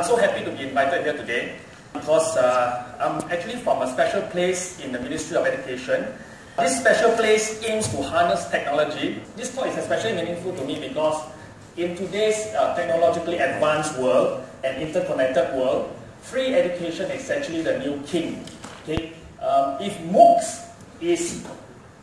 I'm so happy to be invited here today because uh, I'm actually from a special place in the Ministry of Education. This special place aims to harness technology. This talk is especially meaningful to me because in today's uh, technologically advanced world and interconnected world, free education is actually the new king. Okay? Um, if MOOCs is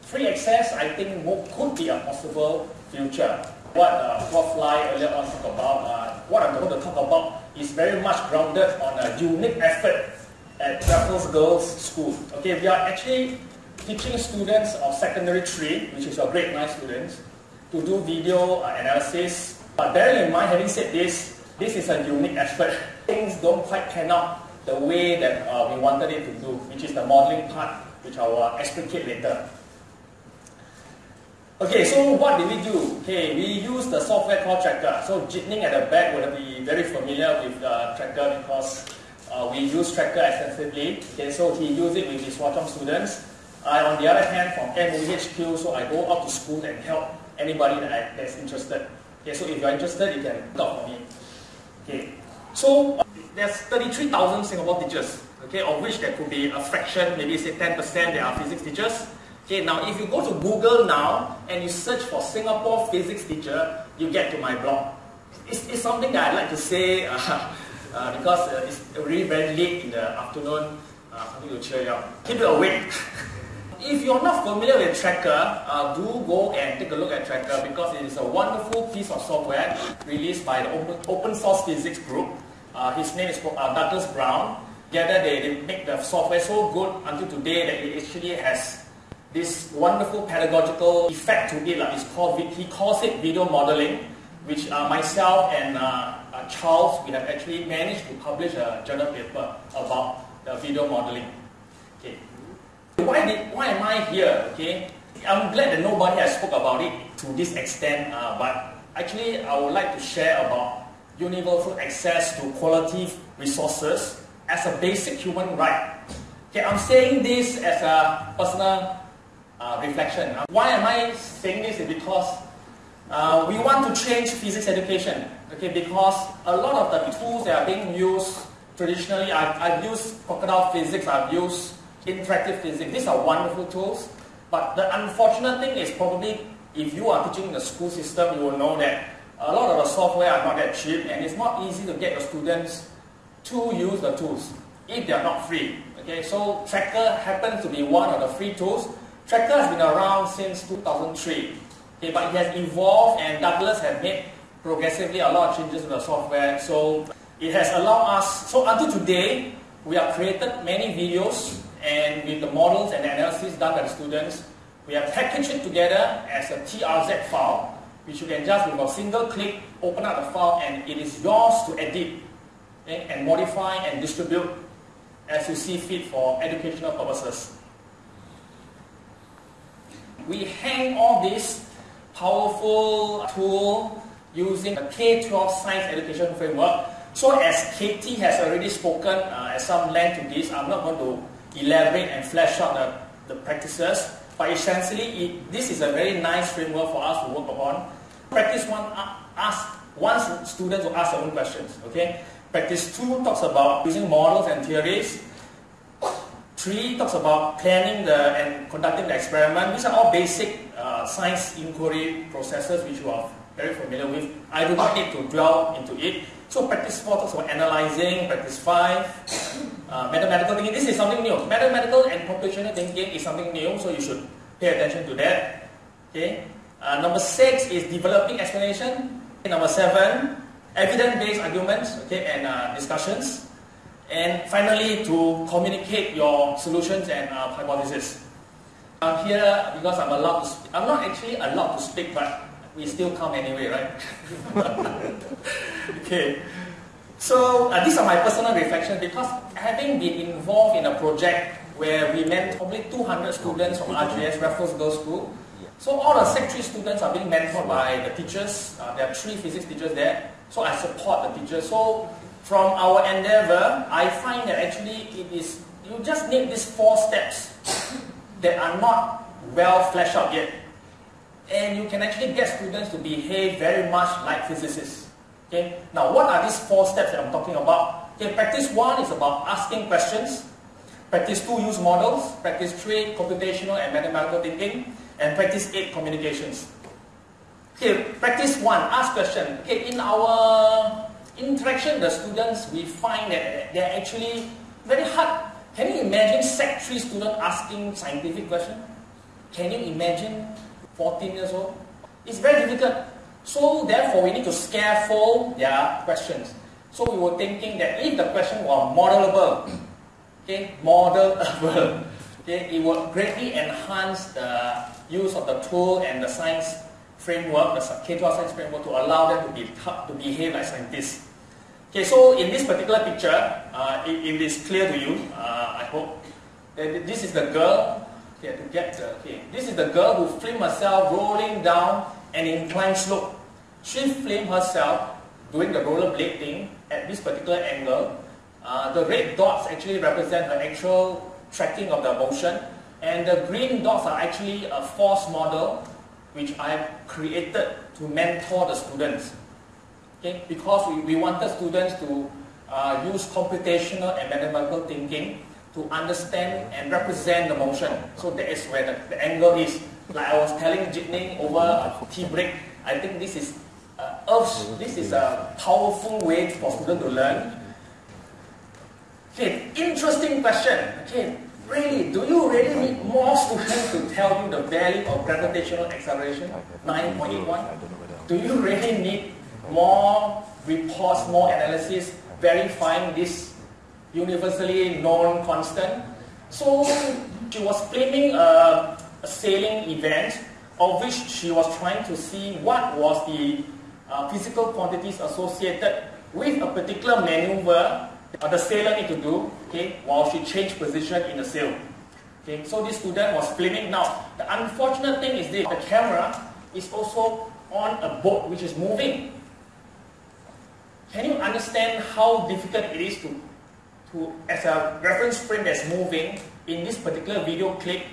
free access, I think MOOC could be a possible future. What uh, Prof. Lai earlier on talked about, uh, what I'm going to talk about is very much grounded on a unique effort at Raffles Girls School. Okay, we are actually teaching students of secondary three, which is your grade 9 students, to do video uh, analysis. But bearing in mind, having said this, this is a unique effort. Things don't quite pan out the way that uh, we wanted it to do, which is the modeling part, which I will explicate later. Okay, so what did we do? Okay, we use the software called Tracker. So Jit Ning at the back would be very familiar with uh, Tracker because uh, we use Tracker extensively. Okay, so he used it with his Hwa students. I, on the other hand, from MOEHQ, so I go out to school and help anybody that I, that's interested. Okay, so if you're interested, you can talk for me. Okay, so uh, there's 33,000 Singapore teachers, okay, of which there could be a fraction, maybe say 10% that are physics teachers. Okay, now if you go to Google now and you search for Singapore physics teacher, you get to my blog. It's, it's something that I'd like to say uh, uh, because uh, it's really very late in the afternoon, uh, something to cheer you up. Keep you awake. If you're not familiar with Tracker, uh, do go and take a look at Tracker because it is a wonderful piece of software released by the Open, open Source Physics Group. Uh, his name is uh, Douglas Brown. Together they, they make the software so good until today that it actually has this wonderful pedagogical effect to it. Like it's called, he calls it video modeling, which uh, myself and uh, uh, Charles, we have actually managed to publish a journal paper about the video modeling. Okay. Why, did, why am I here? Okay, I'm glad that nobody has spoke about it to this extent, uh, but actually I would like to share about universal access to quality resources as a basic human right. Okay, I'm saying this as a personal uh, reflection. Uh, why am I saying this? Is because uh, we want to change physics education. Okay, because a lot of the tools that are being used traditionally, I've, I've used crocodile physics, I've used interactive physics. These are wonderful tools, but the unfortunate thing is probably if you are teaching in the school system, you will know that a lot of the software are not that cheap and it's not easy to get the students to use the tools if they are not free. Okay, so Tracker happens to be one of the free tools. Tracker has been around since 2003, okay, but it has evolved and Douglas has made progressively a lot of changes in the software. So it has allowed us, so until today, we have created many videos and with the models and analysis done by the students, we have packaged it together as a TRZ file, which you can just with a single click open up the file and it is yours to edit okay, and modify and distribute as you see fit for educational purposes. We hang all this powerful tool using the K-12 Science Education Framework. So as Katie has already spoken uh, at some length to this, I'm not going to elaborate and flesh out the, the practices. But essentially, it, this is a very nice framework for us to work upon. Practice one, uh, ask, one student to ask their own questions. Okay. Practice two talks about using models and theories. Three talks about planning the and conducting the experiment. These are all basic uh, science inquiry processes which you are very familiar with. I do not need to dwell into it. So practice four talks about analyzing. Practice five uh, mathematical thinking, this is something new. Mathematical and computational thinking is something new, so you should pay attention to that. Okay. Uh, number six is developing explanation. Number seven, evidence-based arguments okay, and uh, discussions. And finally, to communicate your solutions and uh, hypotheses. I'm here because I'm allowed to speak. I'm not actually allowed to speak, but we still come anyway, right? okay. So uh, these are my personal reflections because having been involved in a project where we met probably 200 students from RGS, Raffles Girls' School. So all the Sec 3 students are being mentored by the teachers. Uh, there are three physics teachers there. So I support the teachers. So from our endeavor, I find that actually it is, you just need these four steps that are not well fleshed out yet. And you can actually get students to behave very much like physicists. Okay, now what are these four steps that I'm talking about? Okay, practice one is about asking questions. Practice two, use models. Practice three, computational and mathematical thinking. And practice eight, communications. Okay, practice one, ask question. Okay, in our interaction with the students, we find that they're actually very hard. Can you imagine Sec 3 student asking scientific question? Can you imagine 14 years old? It's very difficult. So therefore, we need to scaffold their questions. So we were thinking that if the question were modelable, okay, modelable, okay, it would greatly enhance the use of the tool and the science framework, the K-12 science framework, to allow them to, be, to behave like scientists. Okay, so in this particular picture, uh, it, is clear to you, uh, I hope. This is the girl, okay, to get the, okay, this is the girl who filmed herself rolling down an inclined slope. She filmed herself doing the rollerblade thing at this particular angle. Uh, the red dots actually represent the actual tracking of the motion, and the green dots are actually a force model which I've created to mentor the students. Okay? Because we, we wanted students to uh, use computational and mathematical thinking to understand and represent the motion. So that is where the, the angle is. Like I was telling Jit Ning over a tea break, I think this is uh, Earth's, this is a powerful way for students to learn. Okay, interesting question. Okay, Really, do you really need more students to tell you the value of gravitational acceleration, 9.81? Do you really need more reports, more analysis verifying this universally known constant? So she was filming a, a sailing event of which she was trying to see what was the uh, physical quantities associated with a particular maneuver uh, the sailor need to do okay, while she changed position in the sail. Okay, so this student was filming. Now, the unfortunate thing is this, the camera is also on a boat which is moving. Can you understand how difficult it is to, to as a reference frame that's moving in this particular video clip,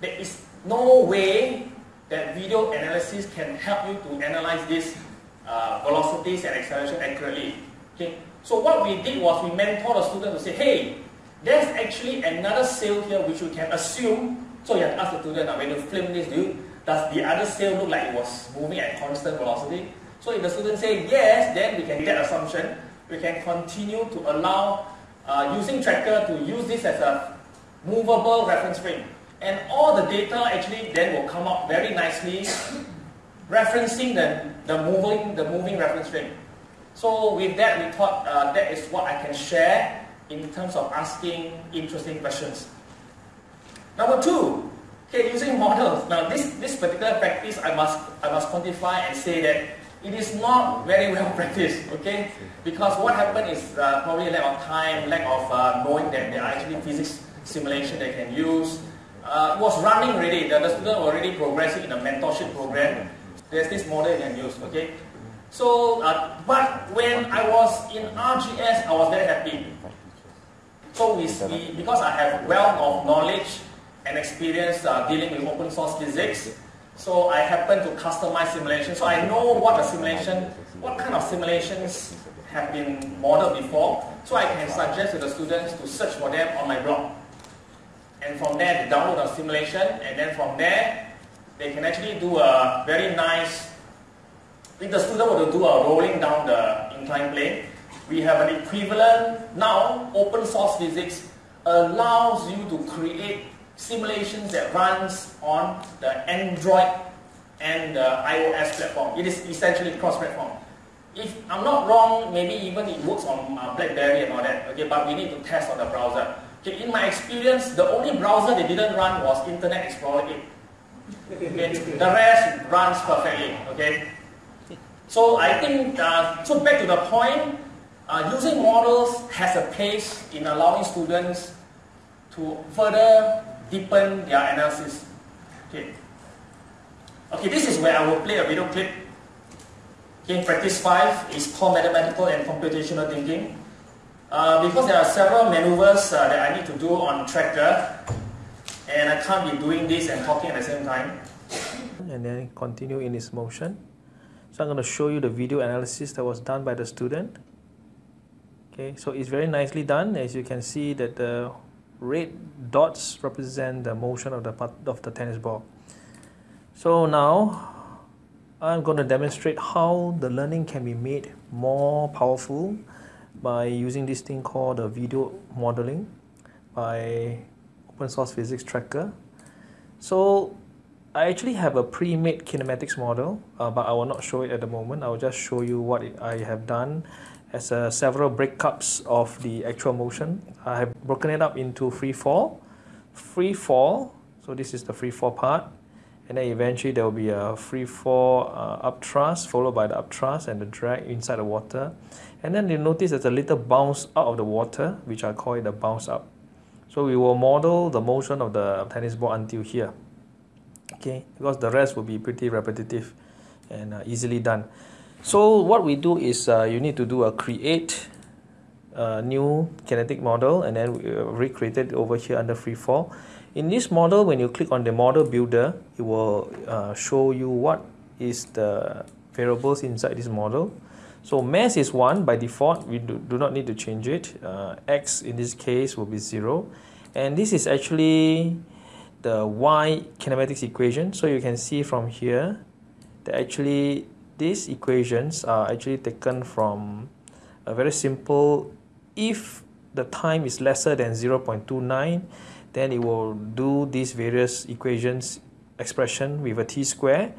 there is no way that video analysis can help you to analyze these uh, velocities and acceleration accurately. Okay? So what we did was we mentored the student to say, hey, there's actually another sail here which we can assume. So you have to ask the student, now when you film this, do you, does the other sail look like it was moving at constant velocity? So if the student say yes, then we can get assumption. We can continue to allow uh, using tracker to use this as a movable reference frame. And all the data actually then will come up very nicely referencing the, the moving the moving reference frame. So with that, we thought uh, that is what I can share in terms of asking interesting questions. Number two, okay, using models. Now this, this particular practice, I must, I must quantify and say that it is not very well practiced, okay? Because what happened is uh, probably lack of time, lack of uh, knowing that there are actually physics simulation they can use. Uh, it was running already, the, the student already progressing in a mentorship program. There's this model you can use, okay? So, uh, but when I was in RGS, I was very happy. So we, we because I have wealth of knowledge and experience uh, dealing with open source physics, so I happen to customize simulation. So I know what the simulation, what kind of simulations have been modeled before. So I can suggest to the students to search for them on my blog. And from there, they download a simulation, and then from there, they can actually do a very nice if the student were to do a rolling down the inclined plane, we have an equivalent. Now, open source physics allows you to create simulations that runs on the Android and the iOS platform. It is essentially cross-platform. If I'm not wrong, maybe even it works on uh, BlackBerry and all that. Okay, but we need to test on the browser. Okay, in my experience, the only browser they didn't run was Internet Explorer 8. Okay, the rest runs perfectly. Okay, so I think, uh, so back to the point, uh, using models has a place in allowing students to further deepen their analysis. Okay. Okay, this is where I will play a video clip. Okay, practice 5 is called mathematical and computational thinking. Uh, because there are several maneuvers uh, that I need to do on tracker, and I can't be doing this and talking at the same time. And then continue in this motion. So I'm going to show you the video analysis that was done by the student. Okay, so it's very nicely done. As you can see that the red dots represent the motion of the part of the tennis ball. So now I'm going to demonstrate how the learning can be made more powerful by using this thing called the video modeling by open source physics tracker. So I actually have a pre-made kinematics model, uh, but I will not show it at the moment. I will just show you what I have done as a several breakups of the actual motion. I have broken it up into free fall, free fall. So this is the free fall part, and then eventually there will be a free fall uh, up thrust followed by the up thrust and the drag inside the water, and then you notice there's a little bounce out of the water, which I call it the bounce up. So we will model the motion of the tennis ball until here okay because the rest will be pretty repetitive and uh, easily done so what we do is uh, you need to do a create a new kinetic model and then uh, recreate it over here under freefall. In this model when you click on the model builder it will uh, show you what is the variables inside this model. So mass is 1 by default we do, do not need to change it. Uh, x in this case will be 0 and this is actually the y kinematics equation. So you can see from here that actually these equations are actually taken from a very simple if the time is lesser than 0.29 then it will do these various equations expression with a t square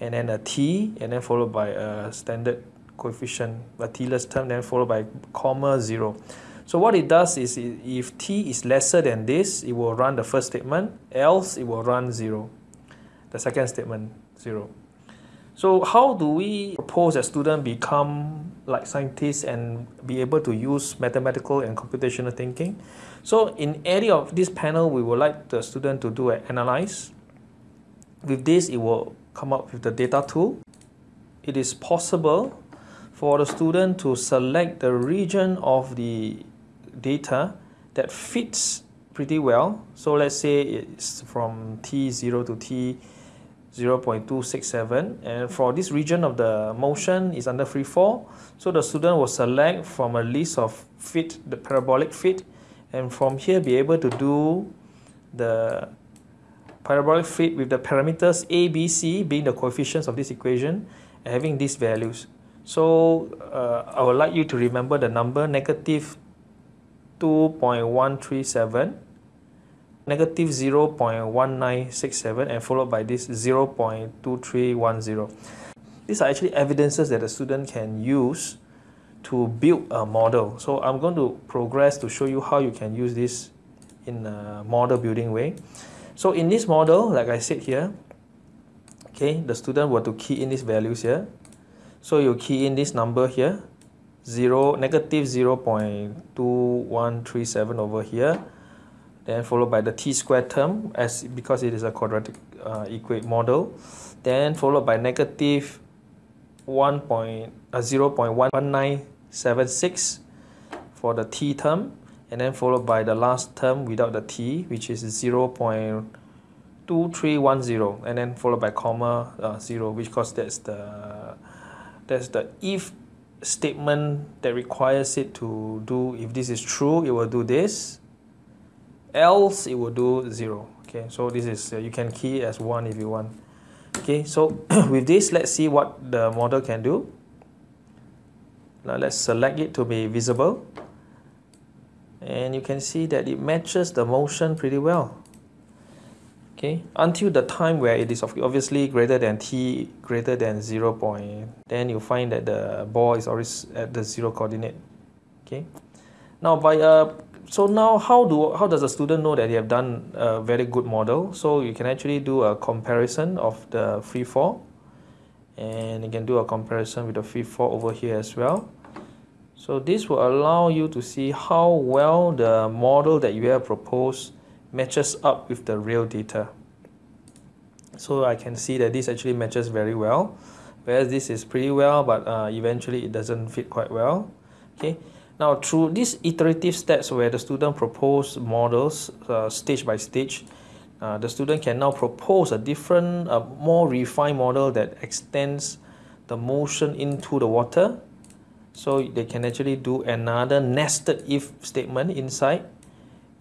and then a t and then followed by a standard coefficient a t-less term then followed by comma 0 so what it does is if t is lesser than this, it will run the first statement, else it will run 0. The second statement, 0. So how do we propose that student become like scientists and be able to use mathematical and computational thinking? So in any of this panel, we would like the student to do an analyze. With this, it will come up with the data tool. It is possible for the student to select the region of the data that fits pretty well. So let's say it's from T0 to T 0.267 and for this region of the motion is under free fall. So the student will select from a list of fit, the parabolic fit and from here be able to do the parabolic fit with the parameters A, B, C being the coefficients of this equation and having these values. So uh, I would like you to remember the number negative 2.137 negative 0.1967 and followed by this 0.2310 these are actually evidences that the student can use to build a model. So I'm going to progress to show you how you can use this in a model building way. So in this model like I said here okay the student were to key in these values here. So you key in this number here 0 negative 0 0.2137 over here then followed by the t squared term as because it is a quadratic uh, equate model. Then followed by negative 1 point, uh, 0 0.1976 for the t term. And then followed by the last term without the t which is 0 0.2310 and then followed by comma uh, 0 which because that's the that's the if statement that requires it to do if this is true it will do this else it will do 0 okay so this is uh, you can key as 1 if you want. Okay so with this let's see what the model can do. Now let's select it to be visible. And you can see that it matches the motion pretty well. Okay until the time where it is obviously greater than t greater than 0 point then you find that the ball is always at the zero coordinate. Okay. Now by uh so now how do how does a student know that they have done a very good model so you can actually do a comparison of the free fall and you can do a comparison with the free fall over here as well so this will allow you to see how well the model that you have proposed matches up with the real data. So I can see that this actually matches very well, whereas this is pretty well, but uh, eventually it doesn't fit quite well. Okay. Now through these iterative steps where the student propose models uh, stage by stage, uh, the student can now propose a different, uh, more refined model that extends the motion into the water. So they can actually do another nested if statement inside.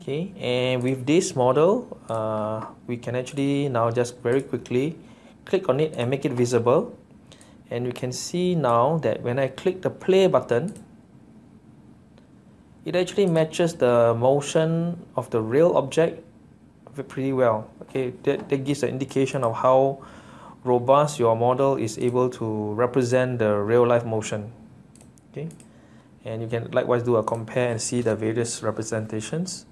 Okay, and with this model, uh, we can actually now just very quickly click on it and make it visible. And you can see now that when I click the play button, it actually matches the motion of the real object pretty well. Okay, that, that gives an indication of how robust your model is able to represent the real life motion. Okay, and you can likewise do a compare and see the various representations.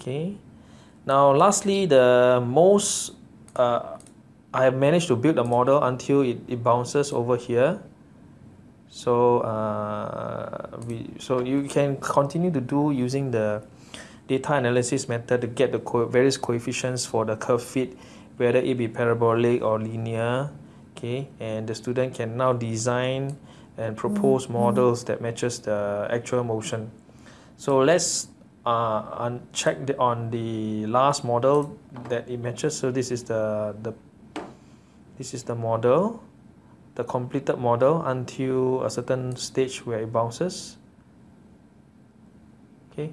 Okay, now lastly, the most uh, I have managed to build a model until it, it bounces over here so uh, we so you can continue to do using the data analysis method to get the co various coefficients for the curve fit whether it be parabolic or linear okay? And the student can now design and propose mm -hmm. models that matches the actual motion. So let's uh, uncheck the, on the last model that it matches. So this is the the this is the model the completed model until a certain stage where it bounces. Okay.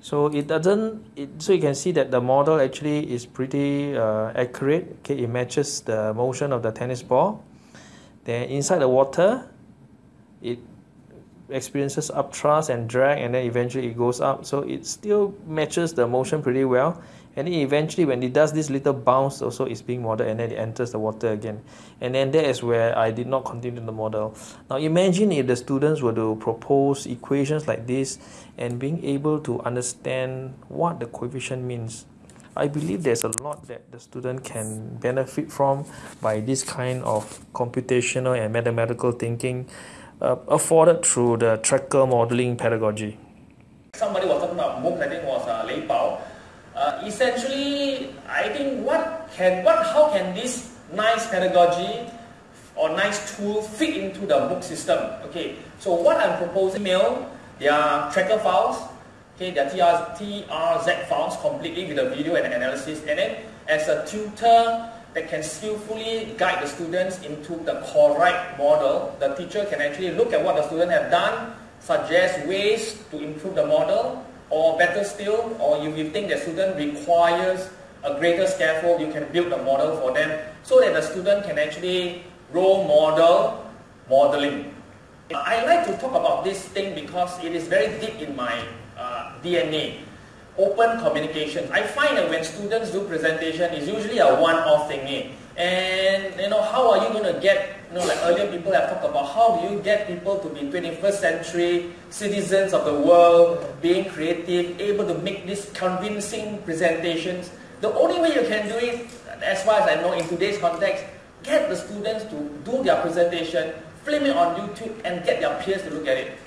So it doesn't it, so you can see that the model actually is pretty uh, accurate. Okay it matches the motion of the tennis ball. Then inside the water it experiences upthrust and drag and then eventually it goes up. So it still matches the motion pretty well and then eventually when it does this little bounce also is being modeled and then it enters the water again. And then that is where I did not continue the model. Now imagine if the students were to propose equations like this and being able to understand what the coefficient means. I believe there's a lot that the student can benefit from by this kind of computational and mathematical thinking uh, afforded through the tracker modeling pedagogy. Somebody was talking about MOOC, I think was Uh, essentially, I think what can, what, how can this nice pedagogy or nice tool fit into the MOOC system? Okay, so what I'm proposing, mail, their tracker files, okay, their TR, TRZ files completely with the video and analysis, and then as a tutor, that can skillfully guide the students into the correct model. The teacher can actually look at what the student have done, suggest ways to improve the model, or better still, or if you think the student requires a greater scaffold, you can build a model for them so that the student can actually role model modeling. I like to talk about this thing because it is very deep in my uh, DNA open communication. I find that when students do presentation, it's usually a one-off thing. And you know, how are you going to get, you know, like earlier people have talked about, how do you get people to be 21st century citizens of the world, being creative, able to make these convincing presentations. The only way you can do it, as far as I know in today's context, get the students to do their presentation, film it on YouTube, and get their peers to look at it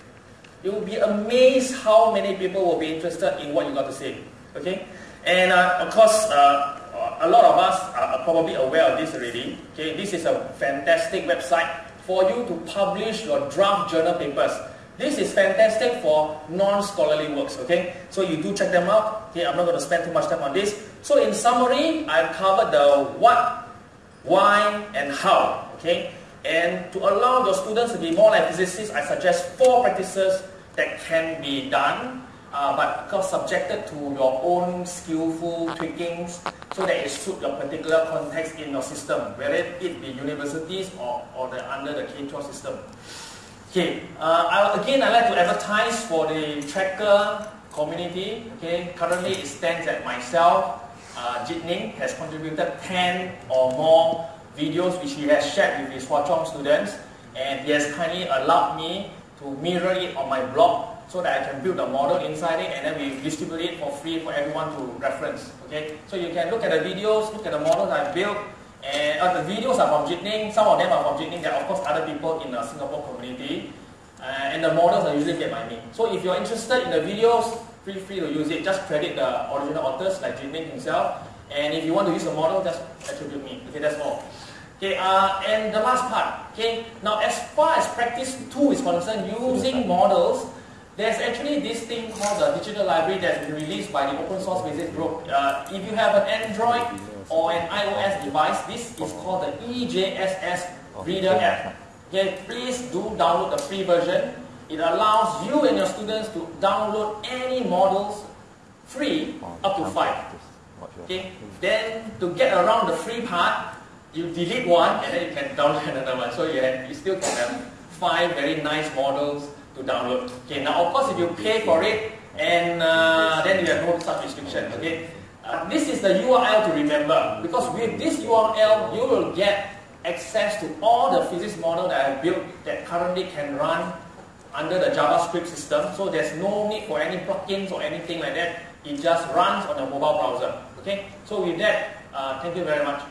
you will be amazed how many people will be interested in what you got to say. Okay, and uh, of course, uh, a lot of us are probably aware of this already. Okay, this is a fantastic website for you to publish your draft journal papers. This is fantastic for non-scholarly works, okay? So you do check them out. Okay, I'm not going to spend too much time on this. So in summary, I've covered the what, why, and how, okay? And to allow your students to be more like physicists, I suggest four practices that can be done, uh, but subjected to your own skillful tweakings so that it suits your particular context in your system, whether it be universities or, or the, under the K-12 system. Okay, uh, I, again I like to advertise for the tracker community. Okay, currently it stands at myself. Uh, Jit Ning has contributed 10 or more videos which he has shared with his Hwa Chong students and he has kindly allowed me to mirror it on my blog so that I can build a model inside it and then we distribute it for free for everyone to reference. Okay, so you can look at the videos, look at the models I built, and uh, the videos are from Jit Ning. Some of them are from Jit Ning. There are of course other people in the Singapore community, uh, and the models are usually made by me. So if you're interested in the videos, feel free to use it. Just credit the original authors like Jit Ning himself, and if you want to use the model, just attribute me. Okay, that's all. Okay, uh, and the last part. Okay, now as far as practice two is concerned, using models, there's actually this thing called the digital library that's been released by the open source physics group. Uh, if you have an Android or an iOS device, this is called the EJSS Reader app. Okay, please do download the free version. It allows you and your students to download any models free up to five. Okay, then to get around the free part, you delete one and then you can download another one. So you, have, you still can have five very nice models to download. Okay, now of course if you pay for it, and uh, then you have no such restriction. Okay, uh, this is the URL to remember because with this URL you will get access to all the physics model that I have built that currently can run under the JavaScript system. So there's no need for any plugins or anything like that. It just runs on a mobile browser. Okay. So with that, uh, thank you very much.